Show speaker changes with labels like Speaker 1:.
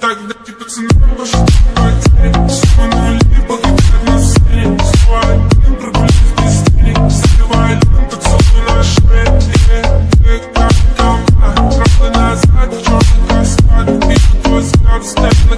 Speaker 1: Тогда тебе цена больше потерь Все нули погибают на сцене один прогуляюсь без тени Сливай ленту, на шее Как дома, назад в черный каскад взгляд, стоит на